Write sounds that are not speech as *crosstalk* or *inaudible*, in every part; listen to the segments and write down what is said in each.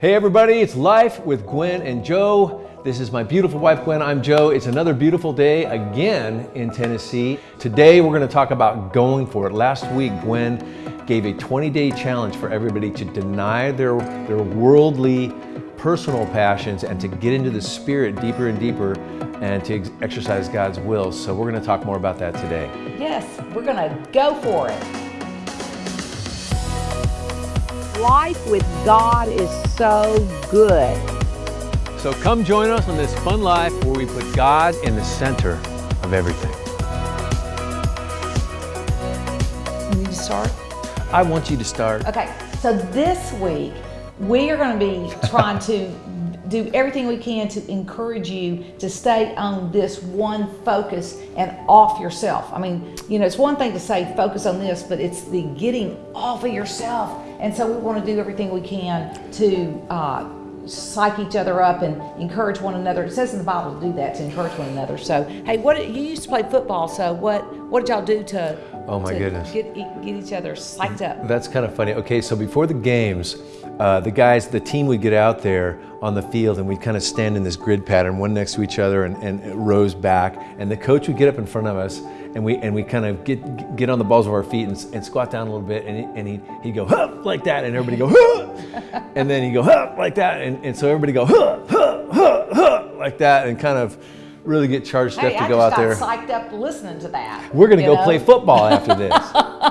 Hey everybody, it's Life with Gwen and Joe. This is my beautiful wife Gwen. I'm Joe. It's another beautiful day again in Tennessee. Today we're going to talk about going for it. Last week Gwen gave a 20-day challenge for everybody to deny their their worldly personal passions and to get into the spirit deeper and deeper and to ex- exercise God's will. So we're going to talk more about that today. Yes, we're going to go for it. Life with God is so good. So come join us on this fun life where we put God in the center of everything. You need to start? I want you to start. Okay, so this week we are going to be trying to do everything we can to encourage you to stay on this one focus and off yourself. I mean, you know, it's one thing to say focus on this, but it's the getting off of yourself. And so we want to do everything we can to uh, psych each other up and encourage one another. It says in the Bible to do that, to encourage one another. So, hey, what you used to play football? So, what what did y'all do to? Oh, my to goodness. Get get each other psyched up. That's kind of funny. Okay, so before the games, uh, the guys, the team would get out there on the field and we'd kind of stand in this grid pattern, one next to each other and, and rows back. And the coach would get up in front of us and we and we kind of get get on the balls of our feet and, and squat down a little bit and, he, and he'd, he'd go, huh, like that. And everybody go, huh. And then he'd go, huh, like that. And, and so everybody go, huh, huh, huh, huh, like that and kind of really get charged Hey, up to I go out there. psyched up listening to that. We're going to go know? play football after this. *laughs*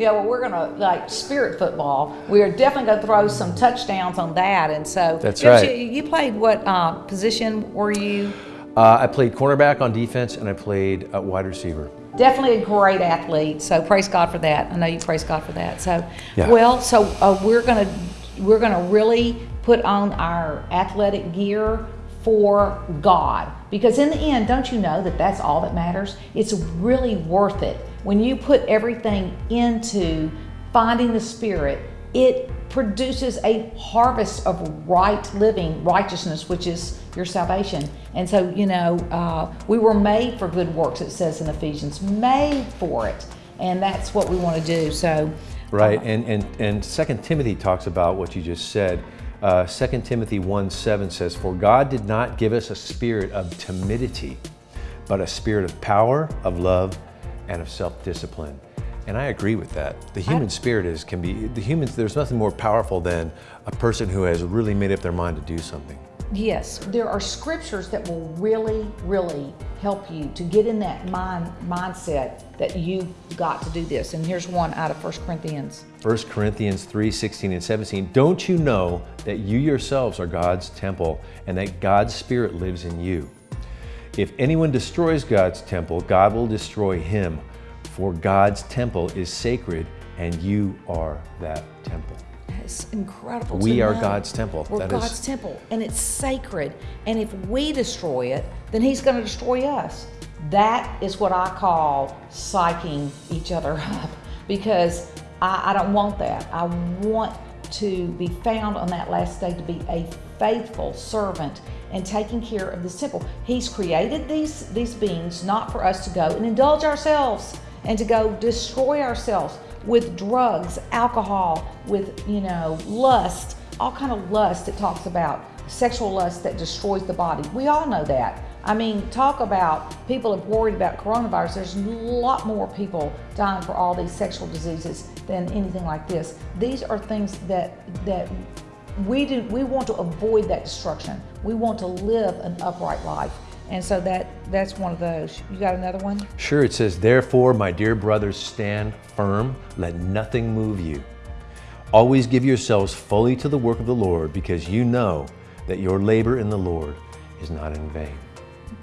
Yeah, well, we're gonna like spirit football. We are definitely gonna throw some touchdowns on that, and so That's right. You, you played what uh, position were you? Uh, I played cornerback on defense and I played uh, wide receiver. Definitely a great athlete. So praise God for that. I know you praise God for that. So Yeah. well, so uh, we're gonna we're gonna really put on our athletic gear for God because in the end, don't you know that that's all that matters? It's really worth it when you put everything into finding the Spirit. It produces a harvest of right living, righteousness, which is your salvation. And so, you know, uh, we were made for good works, it says in Ephesians, made for it. And that's what we want to do. So, Right, and, and, and 2 Timothy talks about what you just said. Uh, 2 Timothy 1 7 says, For God did not give us a spirit of timidity, but a spirit of power, of love, and of self discipline. And I agree with that. The human spirit is can be the humans. There's nothing more powerful than a person who has really made up their mind to do something. yes, there are scriptures that will really, really help you to get in that mind mindset that you've got to do this. And here's one out of 1 Corinthians. 1 Corinthians 3 16 and 17. Don't you know that you yourselves are God's temple and that God's Spirit lives in you? If anyone destroys God's temple, God will destroy him, for God's temple is sacred and you are that temple. It's incredible. We are know. God's temple. We're That is- God's temple, and it's sacred. And if we destroy it, then He's going to destroy us. That is what I call psyching each other *laughs* up, because I, I don't want that. I want to be found on that last day to be a faithful servant and taking care of this temple. He's created these these beings not for us to go and indulge ourselves and to go destroy ourselves with drugs, alcohol, with you know lust, all kind of lust. It talks about sexual lust that destroys the body. We all know that. I mean, talk about people have worried about coronavirus. There's a lot more people dying for all these sexual diseases than anything like this. These are things that that we do. We want to avoid that destruction. We want to live an upright life, and so that that's one of those. You got another one? Sure, it says, Therefore, my dear brothers, stand firm, let nothing move you. Always give yourselves fully to the work of the Lord, because you know that your labor in the Lord is not in vain.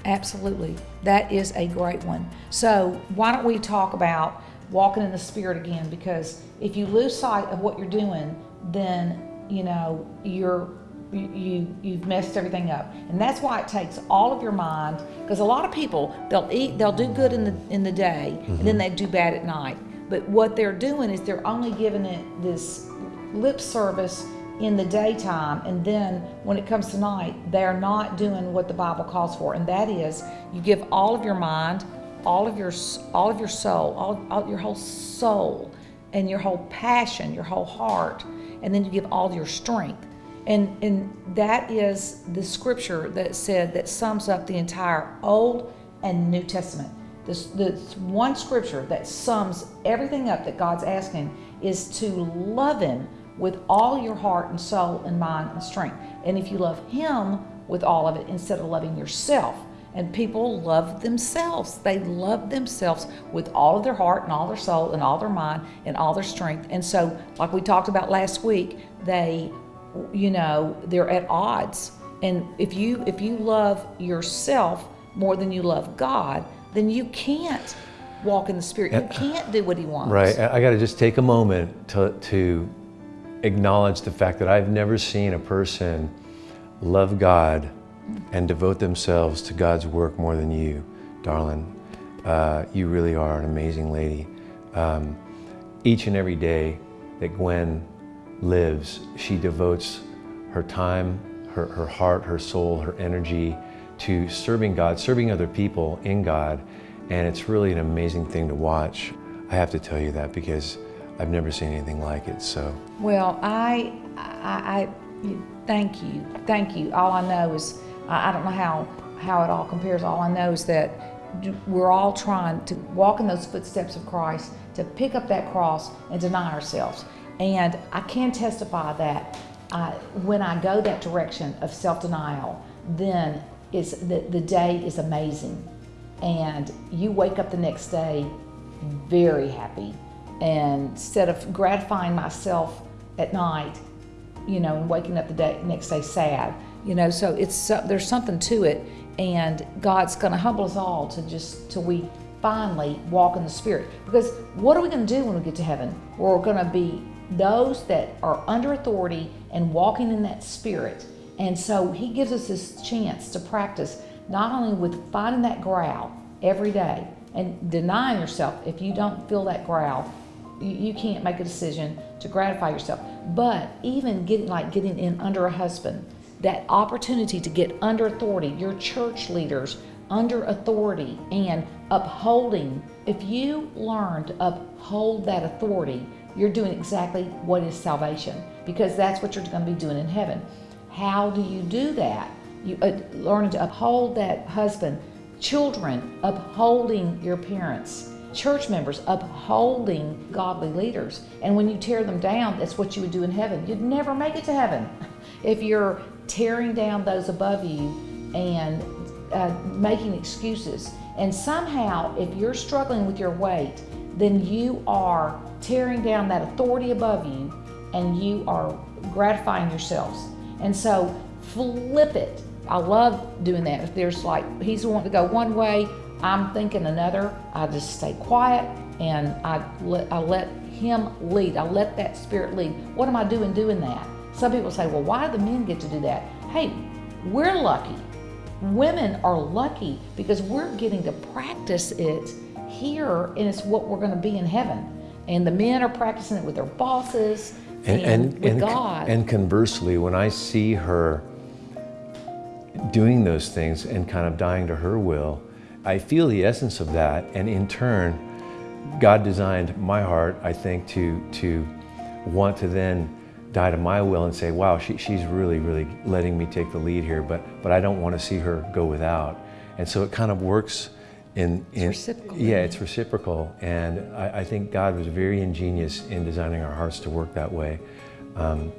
Absolutely. That is a great one. So, why don't we talk about walking in the Spirit again? Because if you lose sight of what you're doing, then, you know, you're. You, you you've messed everything up. And that's why it takes all of your mind because a lot of people they'll eat they'll do good in the in the day and then mm-hmm. they do bad at night. But what they're doing is they're only giving it this lip service in the daytime and then when it comes to night they're not doing what the bible calls for. And that is you give all of your mind all of your all of your soul all, all your whole soul and your whole passion your whole heart and then you give all your strength And, and that is the scripture that said that sums up the entire Old and New Testament. This, the one scripture that sums everything up that God's asking is to love Him with all your heart and soul and mind and strength. And if you love Him with all of it instead of loving yourself, and people love themselves. They love themselves with all of their heart and all their soul and all their mind and all their strength. And so, like we talked about last week, they, you know, they're at odds. And if you if you love yourself more than you love God, then you can't walk in the Spirit. You can't do what He wants. Right. I got to just take a moment to to acknowledge the fact that I've never seen a person love God and devote themselves to God's work more than you, darling. Uh, you really are an amazing lady. Um, each and every day that Gwen lives, she devotes her time, her, her heart, her soul, her energy to serving God, serving other people in God. And it's really an amazing thing to watch. I have to tell you that because I've never seen anything like it. So, well, I, I, I thank you, thank you. All I know is I, I don't know how, how it all compares. All I know is that we're all trying to walk in those footsteps of Christ, to pick up that cross and deny ourselves. And I can testify that uh, when I go that direction of self-denial, then is the, the day is amazing. And you wake up the next day very happy. And instead of gratifying myself at night, you know, and waking up the day, next day sad, you know so it's uh, there's something to it and god's going to humble us all to just till we finally walk in the spirit because what are we going to do when we get to heaven we're going to be those that are under authority and walking in that spirit and so he gives us this chance to practice not only with finding that growl every day and denying yourself if you don't feel that growl you, can't make a decision to gratify yourself but even getting like getting in under a husband that opportunity to get under authority, your church leaders under authority and upholding. If you learn to uphold that authority, you're doing exactly what is salvation because that's what you're going to be doing in heaven. How do you do that? You uh, learn to uphold that husband, children upholding your parents, church members upholding godly leaders. And when you tear them down, that's what you would do in heaven. You'd never make it to heaven *laughs* if you're tearing down those above you and uh, making excuses. And somehow, if you're struggling with your weight, then you are tearing down that authority above you and you are gratifying yourselves. And so, flip it. I love doing that. If there's like, he's wanting to go one way, I'm thinking another, I just stay quiet and I let, I let him lead. I let that spirit lead. What am I doing doing that? Some people say, well, why do the men get to do that? Hey, we're lucky. Women are lucky because we're getting to practice it here and it's what we're going to be in heaven. And the men are practicing it with their bosses and, and, and with and, God. And conversely, when I see her doing those things and kind of dying to her will, I feel the essence of that. And in turn, God designed my heart, I think, to, to want to then die to my will and say, wow, she, she's really, really letting me take the lead here, but, but I don't want to see her go without. And so it kind of works in, in it's reciprocal. yeah, it's reciprocal. And I, I, think God was very ingenious in designing our hearts to work that way. Um,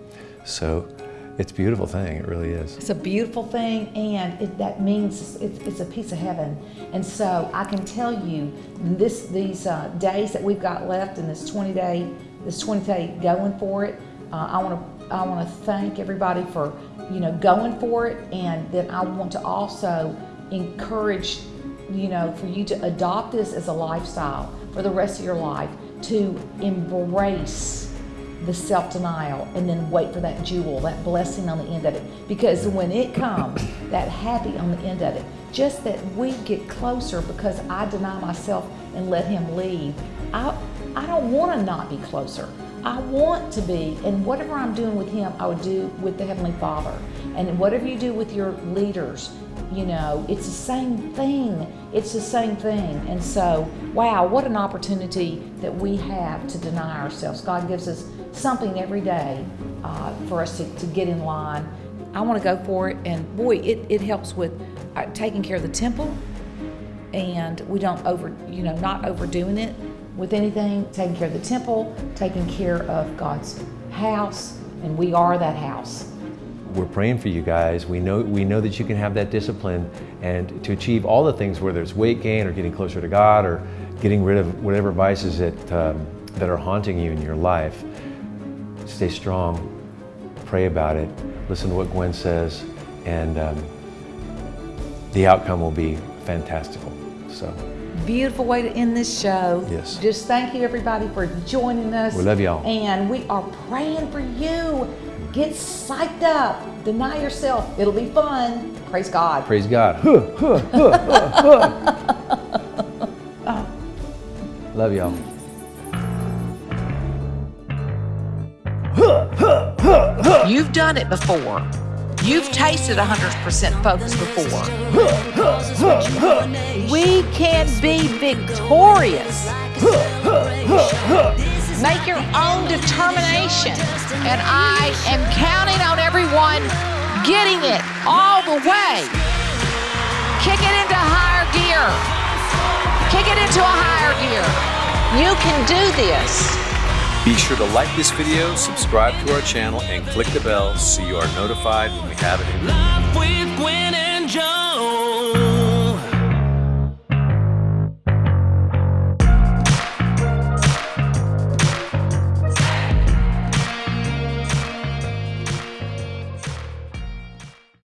so it's a beautiful thing, it really is. It's a beautiful thing, and it, that means it's, it's, a piece of heaven. And so I can tell you, this these uh, days that we've got left in this 20 day, this 20 day going for it, uh, I want to I want to thank everybody for you know going for it, and then I want to also encourage you know for you to adopt this as a lifestyle for the rest of your life to embrace the self-denial and then wait for that jewel that blessing on the end of it. Because when it comes that happy on the end of it. Just that we get closer because i deny myself and let him lead. I i don't want to not be closer. I want to be, and whatever I'm doing with Him, I would do with the Heavenly Father. And whatever you do with your leaders, you know, it's the same thing. It's the same thing. And so, wow, what an opportunity that we have to deny ourselves. God gives us something every day uh, for us to, to get in line. I want to go for it, and boy, it, it helps with uh, taking care of the temple, and we don't over, you know, not overdoing it with anything, taking care of the temple, taking care of God's house, and we are that house. We're praying for you guys. We know, we know that you can have that discipline and to achieve all the things, whether it's weight gain or getting closer to God or getting rid of whatever vices that, um, that are haunting you in your life. Stay strong, pray about it, listen to what Gwen says, and um, the outcome will be fantastical. So. Beautiful way to end this show. Yes. Just thank you everybody for joining us. We love y'all. And we are praying for you. Get psyched up. Deny yourself. It'll be fun. Praise God. Praise God. Huh, huh, huh, *laughs* Love y'all. You've done it before. You've tasted 100% focus before. We can be victorious. Make your own determination. And I am counting on everyone getting it all the way. Kick it into higher gear. Kick it into a higher gear. You can do this. Be sure to like this video, subscribe to our channel, and click the bell so you are notified when we have a new.